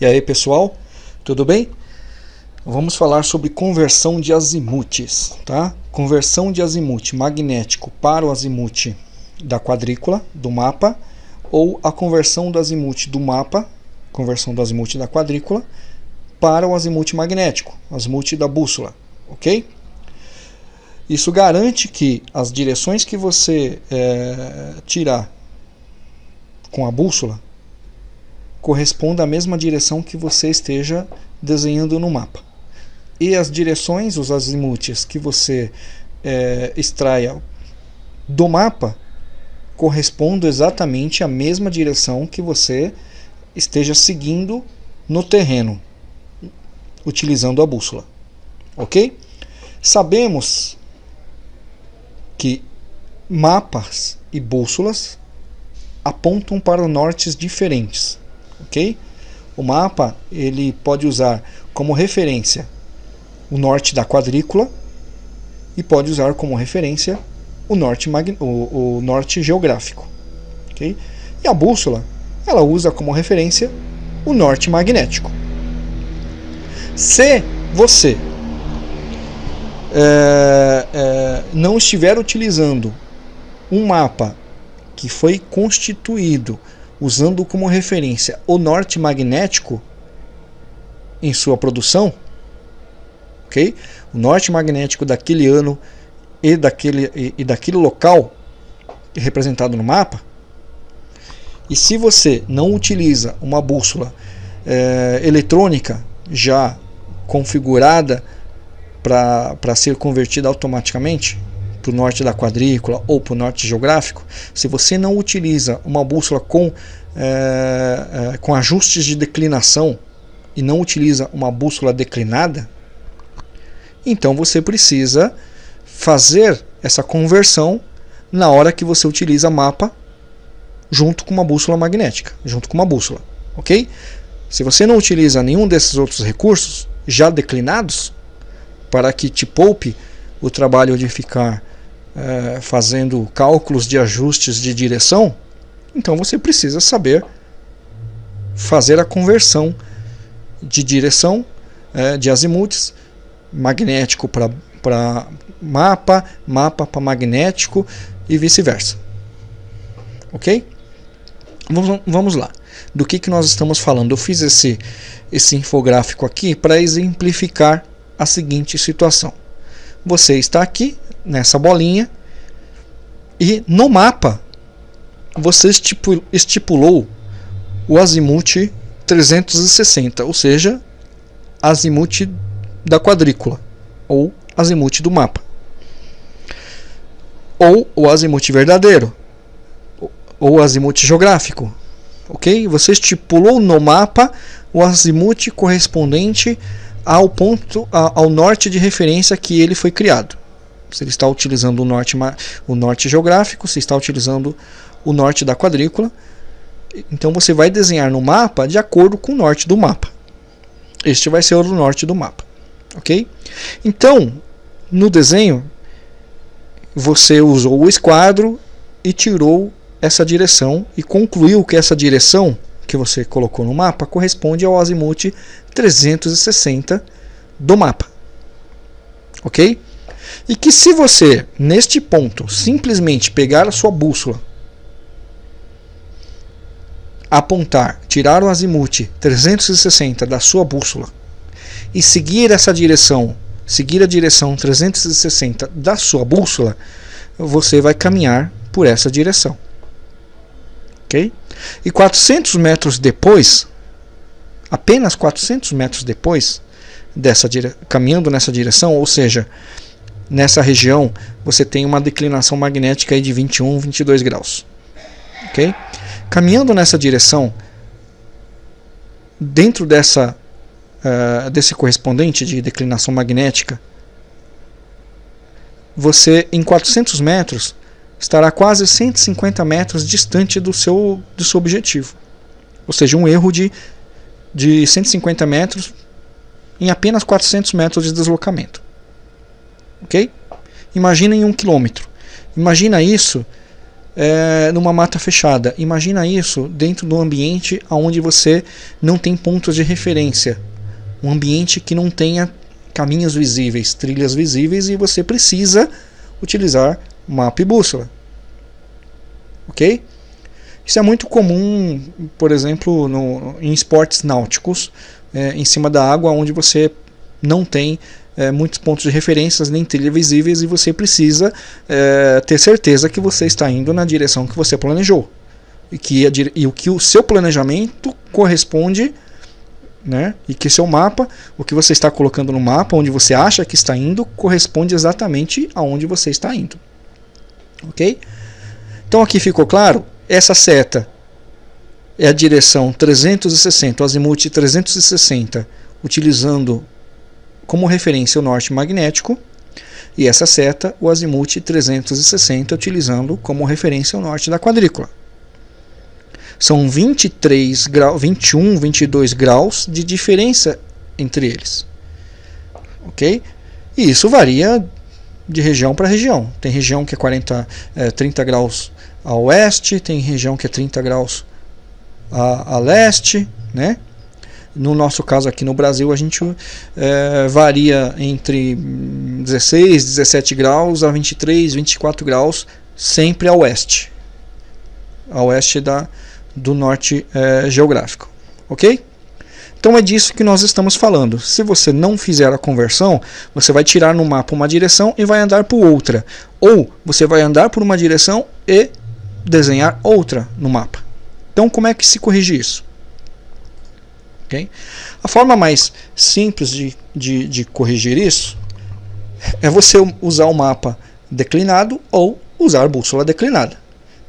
E aí pessoal, tudo bem? Vamos falar sobre conversão de azimutes, tá? Conversão de azimute magnético para o azimute da quadrícula do mapa ou a conversão do azimute do mapa, conversão do azimute da quadrícula para o azimute magnético, azimute da bússola, ok? Isso garante que as direções que você é, tirar com a bússola corresponda à mesma direção que você esteja desenhando no mapa. E as direções, os azimutes que você é, extraia do mapa correspondem exatamente à mesma direção que você esteja seguindo no terreno, utilizando a bússola. Ok? Sabemos que mapas e bússolas apontam para nortes diferentes ok? O mapa ele pode usar como referência o norte da quadrícula e pode usar como referência o norte, o, o norte geográfico. ok? E a bússola ela usa como referência o norte magnético. Se você é, é, não estiver utilizando um mapa que foi constituído usando como referência o norte magnético em sua produção, ok? O norte magnético daquele ano e daquele, e, e daquele local representado no mapa. E se você não utiliza uma bússola é, eletrônica já configurada para ser convertida automaticamente, para o norte da quadrícula ou para o norte geográfico, se você não utiliza uma bússola com, é, é, com ajustes de declinação e não utiliza uma bússola declinada, então você precisa fazer essa conversão na hora que você utiliza mapa junto com uma bússola magnética, junto com uma bússola, ok? Se você não utiliza nenhum desses outros recursos já declinados, para que te poupe o trabalho de ficar é, fazendo cálculos de ajustes de direção, então você precisa saber fazer a conversão de direção é, de azimutes, magnético para mapa, mapa para magnético e vice-versa. Ok? Vamos, vamos lá. Do que, que nós estamos falando? Eu fiz esse, esse infográfico aqui para exemplificar a seguinte situação. Você está aqui nessa bolinha e no mapa você estipulou o azimuth 360, ou seja, azimuth da quadrícula ou azimuth do mapa. Ou o azimuth verdadeiro, ou azimuth geográfico. OK? Você estipulou no mapa o azimuth correspondente ao ponto ao norte de referência que ele foi criado se ele está utilizando o norte, o norte geográfico, se está utilizando o norte da quadrícula. Então você vai desenhar no mapa de acordo com o norte do mapa. Este vai ser o norte do mapa. Ok? Então, no desenho, você usou o esquadro e tirou essa direção e concluiu que essa direção que você colocou no mapa corresponde ao azimuth 360 do mapa. Ok? E que se você, neste ponto, simplesmente pegar a sua bússola, apontar, tirar o azimuth 360 da sua bússola e seguir essa direção, seguir a direção 360 da sua bússola, você vai caminhar por essa direção. Ok? E 400 metros depois, apenas 400 metros depois, dessa caminhando nessa direção, ou seja, nessa região você tem uma declinação magnética de 21, 22 graus. Ok? Caminhando nessa direção, dentro dessa, uh, desse correspondente de declinação magnética, você em 400 metros estará quase 150 metros distante do seu, do seu objetivo. Ou seja, um erro de, de 150 metros em apenas 400 metros de deslocamento ok? Imagina em um quilômetro. Imagina isso é, numa mata fechada. Imagina isso dentro do ambiente onde você não tem pontos de referência. Um ambiente que não tenha caminhos visíveis, trilhas visíveis e você precisa utilizar mapa e bússola. Ok? Isso é muito comum, por exemplo, no, em esportes náuticos, é, em cima da água, onde você não tem é, muitos pontos de referências nem trilhas visíveis e você precisa é, ter certeza que você está indo na direção que você planejou e que, a, e o que o seu planejamento corresponde né? E que seu mapa, o que você está colocando no mapa, onde você acha que está indo, corresponde exatamente aonde você está indo. Ok? Então aqui ficou claro? Essa seta é a direção 360, o azimuth 360, utilizando como referência o norte magnético, e essa seta, o azimuth 360, utilizando como referência o norte da quadrícula. São 23 graus, 21, 22 graus de diferença entre eles. Ok? E isso varia de região para região. Tem região que é 40, é, 30 graus a oeste, tem região que é 30 graus a, a leste, né? No nosso caso aqui no Brasil, a gente é, varia entre 16, 17 graus a 23, 24 graus, sempre a oeste. A oeste da, do norte é, geográfico. Ok? Então é disso que nós estamos falando. Se você não fizer a conversão, você vai tirar no mapa uma direção e vai andar por outra. Ou você vai andar por uma direção e desenhar outra no mapa. Então como é que se corrige isso? Okay? A forma mais simples de, de, de corrigir isso é você usar o mapa declinado ou usar a bússola declinada.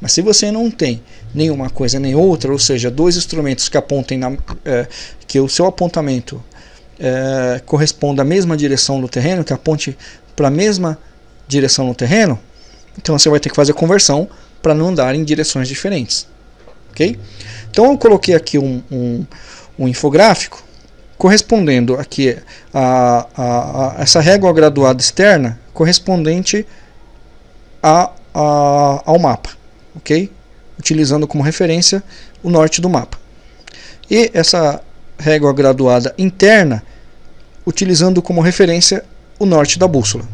Mas se você não tem nenhuma coisa nem outra, ou seja, dois instrumentos que apontem na, é, que o seu apontamento é, corresponda à mesma direção do terreno, que aponte para a mesma direção no terreno, então você vai ter que fazer conversão para não andar em direções diferentes. Ok? Então eu coloquei aqui um, um, um infográfico correspondendo aqui a, a, a, essa régua graduada externa correspondente a, a, ao mapa, ok? utilizando como referência o norte do mapa. E essa régua graduada interna, utilizando como referência o norte da bússola.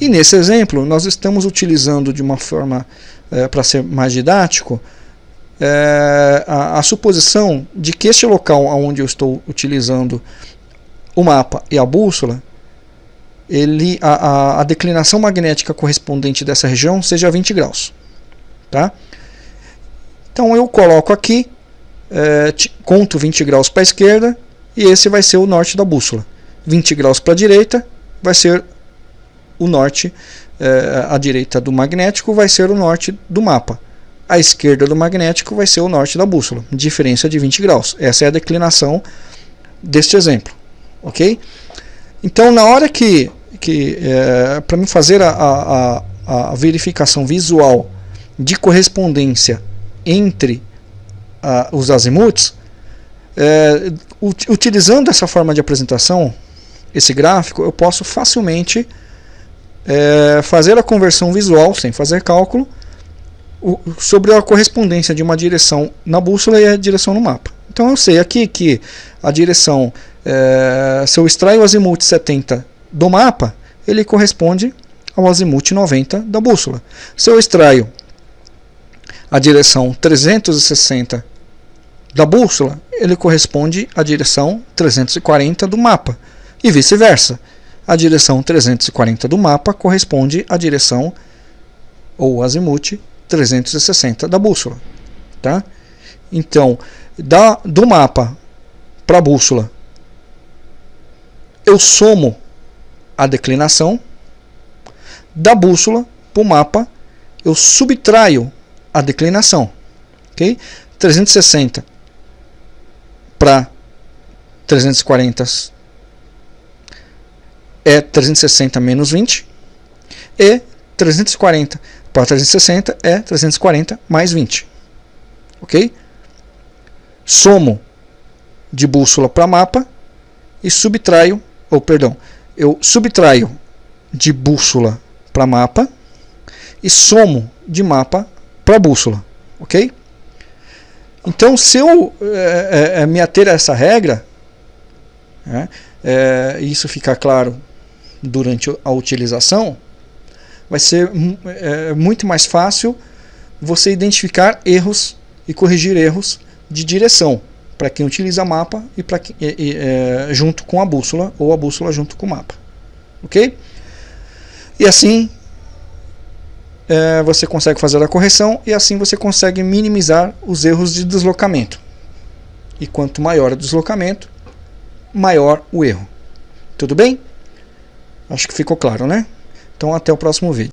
E nesse exemplo, nós estamos utilizando de uma forma, é, para ser mais didático, é, a, a, suposição de que este local onde eu estou utilizando o mapa e a bússola, ele, a, a, a declinação magnética correspondente dessa região seja 20 graus. Tá? Então eu coloco aqui, é, conto 20 graus para a esquerda e esse vai ser o norte da bússola. 20 graus para a direita vai ser o norte, é, a direita do magnético vai ser o norte do mapa. A esquerda do magnético vai ser o norte da bússola, diferença de 20 graus. Essa é a declinação deste exemplo, ok? Então na hora que, que é, para me fazer a, a, a verificação visual de correspondência entre uh, os azimuths, é, utilizando essa forma de apresentação, esse gráfico, eu posso facilmente é, fazer a conversão visual, sem fazer cálculo, sobre a correspondência de uma direção na bússola e a direção no mapa. Então eu sei aqui que a direção, é, se eu extraio o azimuth 70 do mapa, ele corresponde ao azimuth 90 da bússola. Se eu extraio a direção 360 da bússola, ele corresponde à direção 340 do mapa, e vice-versa. A direção 340 do mapa corresponde à direção ou azimuth 360 da bússola. Tá? Então, da, do mapa para a bússola, eu somo a declinação, da bússola para o mapa, eu subtraio a declinação. ok? 360 para 340 é 360 menos 20 e 340 para 360 é 340 mais 20. Ok? Somo de bússola para mapa e subtraio, ou perdão, eu subtraio de bússola para mapa e somo de mapa para bússola, ok? Então, se eu é, é, me ater a essa regra, é, isso ficar claro durante a utilização, vai ser é, muito mais fácil você identificar erros e corrigir erros de direção para quem utiliza mapa e, para é, junto com a bússola ou a bússola junto com o mapa, ok? E assim é, você consegue fazer a correção e assim você consegue minimizar os erros de deslocamento. E quanto maior o deslocamento, maior o erro. Tudo bem? Acho que ficou claro, né? Então até o próximo vídeo.